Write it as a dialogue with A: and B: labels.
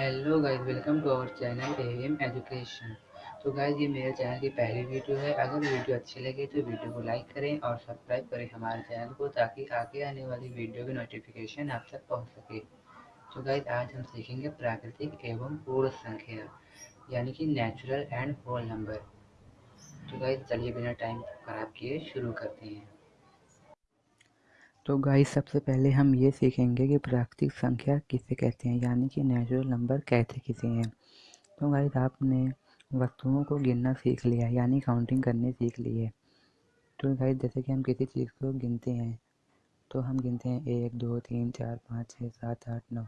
A: Hello guys welcome to our channel M education तो guys ये मेरे चैनल की पहली वीडियो है। अगर वीडियो अच्छी लगे तो वीडियो को लाइक करें और सब्सक्राइब करें हमारे चैनल को, ताकि आगे आने वाली वीडियो की नोटिफिकेशन आप तक पहुँच सके। तो गाइस आज हम सीखेंगे प्राकृतिक एवं पूर्ण संख्या, यानी कि नेचुरल एंड होल नंबर तो गाइस चलिए बिना टाइम खराब किए शुरू करते हैं। तो गाइस सबसे पहले हम ये सीखेंगे कि प्राकृतिक संख्या किसे कहते हैं, यानी कि नेचुरल नंबर कहते किसे हैं। तो गाइस आपने वस्तुओं को गिनना सीख लिया, यानी काउंटिंग करने सीख ली है। तो गाइस जैसे कि हम किसी चीज़ को गिनते हैं तो हम गिनते हैं एक, दो, तीन, चार, पाँच, छः, सात, आठ, नौ।